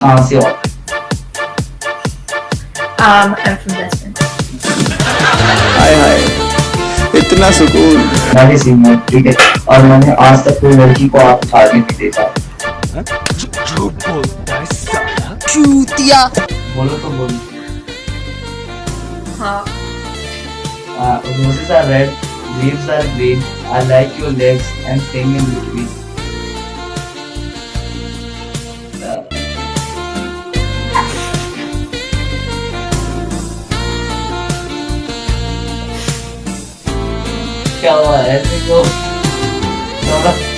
हो Um, I'm from Desmond. हाय हाय इतना सुकून मैंने सीनियर ठीक है और मैंने आज तक कोई लड़की को आप उठाने नहीं देखा चूतिया बोलो तो बोलो हाँ uh, roses are red leaves are green I like your legs and thing in between 叫了，哎，这个，了？